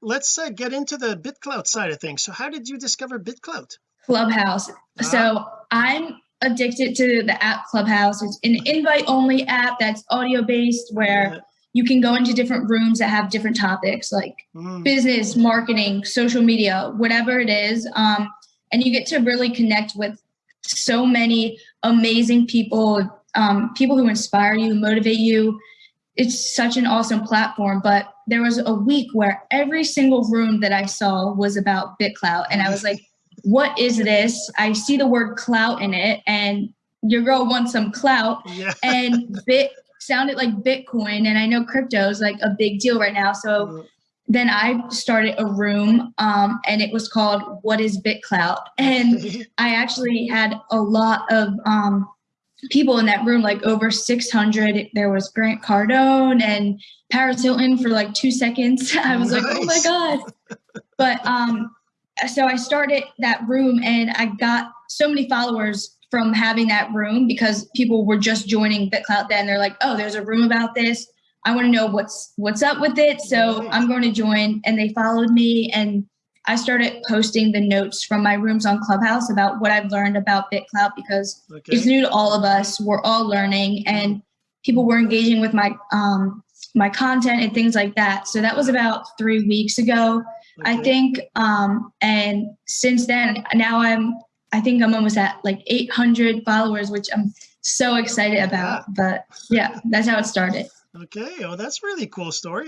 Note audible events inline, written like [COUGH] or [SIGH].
let's uh, get into the BitClout side of things so how did you discover BitClout Clubhouse. Ah. So I'm addicted to the app Clubhouse. It's an invite only app that's audio based where Yeah. you can go into different rooms that have different topics like Mm, business, marketing, social media, whatever it is. Um, and you get to really connect with so many amazing people, um, people who inspire you, motivate you. It's such an awesome platform. But there was a week where every single room that I saw was about BitClout. And I was like, what is this? I see the word clout in it, and your girl wants some clout yeah and bit sounded like bitcoin and i know crypto is like a big deal right now so then i started a room um, and it was called what is bitclout and [LAUGHS] i actually had a lot of um, people in that room like over 600 there was grant cardone and paris hilton for like two seconds. [LAUGHS] I was like oh my god. But um so i started that room and i got so many followers from having that room because people were just joining bitclout then. They're like oh there's a room about this. I want to know what's what's up with it. So i'm going to join and they followed me and i started posting the notes from my rooms on clubhouse about what i've learned about bitclout because okay. it's new to all of us. We're all learning and people were engaging with my um my content and things like that. So that was about three weeks ago I think, um, and since then, now I'm, I think I'm almost at like 800 followers, which I'm so excited about. But yeah, that's how it started. okay oh that's a really cool story